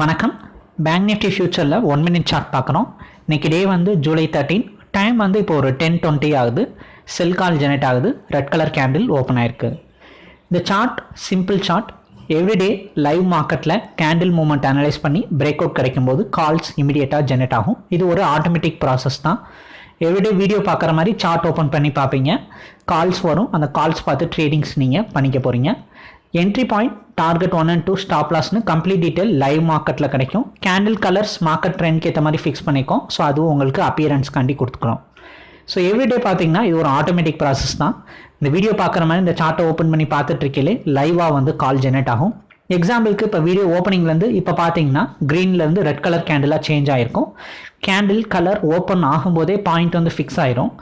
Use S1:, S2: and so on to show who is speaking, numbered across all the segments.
S1: வணக்கம். Bank Nifty ஃபியூச்சரில் one minute chart பார்க்குறோம் இன்றைக்கி டே வந்து ஜூலை தேர்ட்டீன் டைம் வந்து இப்போ ஒரு டென் டுவெண்ட்டி ஆகுது. செல் கால் ஜெனரேட் ஆகுது. ரெட் கலர் கேண்டில் ஓப்பன் ஆயிருக்கு. இந்த chart simple chart everyday live மார்க்கெட்டில் கேண்டில் மூமெண்ட் அனலைஸ் பண்ணி பிரேக் அவுட் கிடைக்கும்போது கால்ஸ் இமிடியேட்டாக ஜெனரேட் ஆகும். இது ஒரு ஆட்டோமேட்டிக் ப்ராசஸ் தான். எவ்ரிடே வீடியோ பார்க்குற மாதிரி சார்ட் ஓப்பன் பண்ணி பார்ப்பீங்க. கால்ஸ் வரும். அந்த கால்ஸ் பார்த்து ட்ரேடிங்ஸ் நீங்கள் பண்ணிக்க போகிறீங்க entry point target one and two stop லாஸ்னு complete detail live மார்க்கெட்டில் கிடைக்கும். கேண்டில் கலர்ஸ் மார்க்கெட் ட்ரெண்ட்க்கு ஏற்ற மாதிரி ஃபிக்ஸ் பண்ணிக்கும். ஸோ அதுவும் உங்களுக்கு அப்பியரன்ஸ் காண்டி கொடுத்துக்கிறோம் ஸோ எவ்ரிடே பார்த்தீங்கன்னா இது ஒரு ஆட்டோமேட்டிக் ப்ராசஸ் தான். இந்த வீடியோ பார்க்குற மாதிரி இந்த சார்ட்டை ஓப்பன் பண்ணி பார்த்துட்டு லைவாக வந்து கால் ஜெனரேட் ஆகும். எக்ஸாம்பிளுக்கு இப்போ வீடியோ ஓப்பனிங்லேருந்து இப்போ பார்த்தீங்கன்னா க்ரீன்லேருந்து ரெட் கலர் கேண்டிலாக சேஞ்ச் ஆகிருக்கும் கேண்டில் கலர் ஓப்பன் ஆகும்போதே பாயிண்ட் வந்து ஃபிக்ஸ் ஆயிரும்.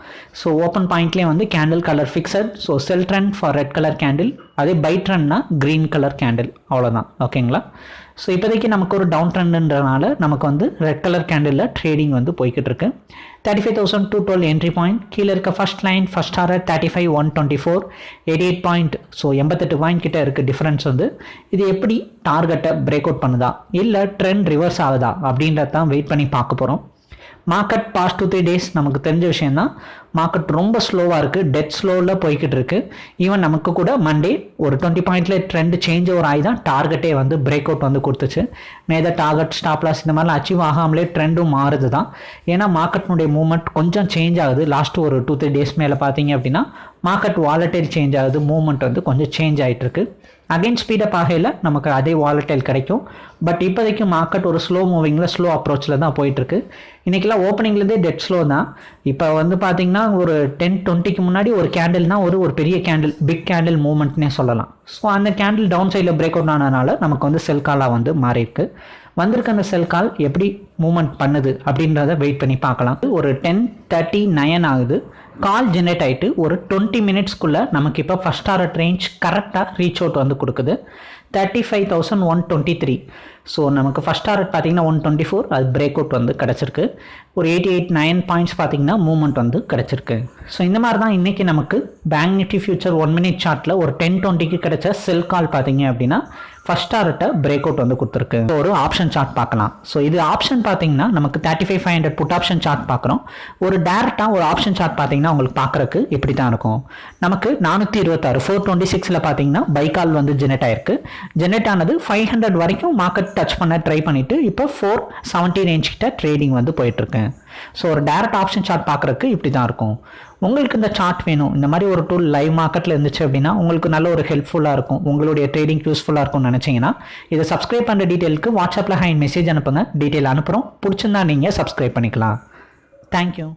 S1: ஸோ ஓப்பன் பாயிண்ட்லேயே வந்து candle colour fixed so sell trend for red colour candle அதே பை ட்ரெண்ட்னா க்ரீன் கலர் கேண்டில் அவ்வளோதான் ஓகேங்களா ஸோ இப்போதைக்கு நமக்கு ஒரு டவுன் ட்ரெண்டுன்றனால நமக்கு வந்து ரெட் கலர் கேண்டிலில் ட்ரேடிங் வந்து போய்கிட்டு இருக்கு. Thirty five thousand two twelve entry point கீழே இருக்க first line first hour thirty five one twenty four eighty eight point so எண்பத்தெட்டு பாயிண்ட் கிட்ட இருக்குது டிஃப்ரென்ஸ் வந்து. இது எப்படி டார்கெட்டை பிரேக் அவுட் பண்ணுதா? இல்லை ட்ரெண்ட் ரிவர்ஸ் ஆகுதா? அப்படின்றத தான் வெயிட் பண்ணி பார்க்க போகிறோம் market past two three days நமக்கு தெரிஞ்ச விஷயம் தான் மார்க்கெட் ரொம்ப ஸ்லோவாக இருக்குது டெட் ஸ்லோவில் போய்கிட்டு இருக்கு. ஈவன் நமக்கு கூட மண்டே ஒரு டுவெண்ட்டி பாயிண்ட்ல ட்ரெண்ட் சேஞ்ச் ஓவர் ஆகி தான் டார்கெட்டே வந்து பிரேக் அவுட் வந்து கொடுத்துச்சு. மேத டார்கெட் ஸ்டாப்லாஸ் இந்த மாதிரிலாம் அச்சீவ் ஆகாமலே ட்ரெண்டும் மாறுது தான் ஏன்னா மார்க்கெட்னுடைய மூவ்மெண்ட் கொஞ்சம் சேஞ்ச் ஆகுது. லாஸ்ட் ஒரு டூ த்ரீ டேஸ் மேலே பார்த்தீங்க அப்படின்னா மார்க்கெட் வாலட்டைல் சேஞ்ச் ஆகுது மூவ்மெண்ட் வந்து கொஞ்சம் சேஞ்ச் ஆகிட்டு இருக்கு அகைன் ஸ்பீடப் ஆகையில் நமக்கு அதே வாலட்டைல் கிடைக்கும். பட் இப்போதைக்கு மார்க்கெட் ஒரு ஸ்லோ மூவிங்கில் ஸ்லோ அப்ரோச்சில் தான் போயிட்டுருக்கு. இன்றைக்கெல்லாம் ஓப்பனிங்லேருந்தே டெட் ஸ்லோ தான். இப்போ வந்து பார்த்தீங்கன்னா ஒரு டென் டுவெண்ட்டிக்கு முன்னாடி ஒரு கேண்டில்னா ஒரு ஒரு பெரிய கேண்டில் பிக் கேண்டில் மூவ்மெண்ட்னே சொல்லலாம். ஸோ அந்த கேண்டில் டவுன் சைடில் பிரேக் அவுட் ஆனதுனால நமக்கு வந்து செல் காலாக வந்து மாறியிருக்கு. வந்திருக்க அந்த செல் கால் எப்படி மூமெண்ட் பண்ணுது அப்படின்றத வெயிட் பண்ணி பார்க்கலாம். ஒரு டென் தேர்ட்டி நயன் ஆகுது. கால் ஜென்ரேட் ஆகிட்டு ஒரு டுவெண்ட்டி மினிட்ஸ்க்குள்ளே நமக்கு இப்போ ஃபஸ்ட் ஆர்ட் ரேஞ்ச் கரெக்டாக ரீச் அவுட் வந்து கொடுக்குது. Thirty five thousand one twenty three so நமக்கு ஃபஸ்ட் டாரட் பார்த்தீங்கன்னா ஒன் டுவெண்ட்டி ஃபோர் அது பிரேக் அவுட் வந்து கிடச்சிருக்கு. ஒரு எயிட்டி எயிட் நைன் பாயிண்ட்ஸ் பார்த்தீங்கன்னா மூவ்மெண்ட் வந்து கிடச்சிருக்கு. ஸோ இந்த மாதிரி தான் இன்றைக்கி நமக்கு bank nifty future one minute சார்ட்டில் ஒரு டென் டுவெண்ட்டிக்கு கிடச்ச செல் கால் பார்த்தீங்க அப்படின்னா ஃபஸ்ட் டாரட்டை பிரேக் அவுட் வந்து கொடுத்துருக்கு. ஒரு ஆப்ஷன் சார்ட் பார்க்கலாம். ஸோ இது ஆப்ஷன் பார்த்தீங்கன்னா நமக்கு thirty five five hundred put option chart பார்க்குறோம். ஒரு டேரெக்டாக ஒரு ஆப்ஷன் சார்ட் பார்த்தீங்கன்னா உங்களுக்கு பார்க்குறக்கு இப்படி தான் இருக்கும். நமக்கு நானூற்றி இருபத்தாறு ஃபோர் டுவெண்ட்டி சிக்ஸில் பார்த்தீங்கன்னா பைக்கால் வந்து ஜெனரேட் ஆயிருக்கு. ஜெனரேட் ஆனது ஃபைவ் ஹண்ட்ரட் வரைக்கும் மார்க்கெட் டச் பண்ண ட்ரை பண்ணிவிட்டு இப்போ ஃபோர் செவன்ட்டி ரேஞ்ச் கிட்ட ட்ரேடிங் வந்து போயிட்டுருக்கேன் ஸோ ஒரு டேரக்ட் ஆப்ஷன் சார்ட் பார்க்குறக்கு இப்படி தான் இருக்கும். உங்களுக்கு இந்த சார்ட் வேணும். இந்த மாதிரி ஒரு டூல் லைவ் மார்க்கெட்டில் இருந்துச்சு அப்படின்னா உங்களுக்கு நல்ல ஒரு ஹெல்ப்ஃபுல்லாக இருக்கும். உங்களுடைய ட்ரேடிங் யூஸ்ஃபுல்லாக இருக்கும்னு நினச்சிங்கன்னா இதை சப்ஸ்கிரைப் பண்ணுற டீட்டெயிலுக்கு வாட்ஸ்அப்பில் ஹைன் மெசேஜ் அனுப்புங்க. டீட்டெயில் அனுப்புகிறோம் பிடிச்சிருந்தா நீங்கள் சப்ஸ்கிரைப் பண்ணிக்கலாம். தேங்க்யூ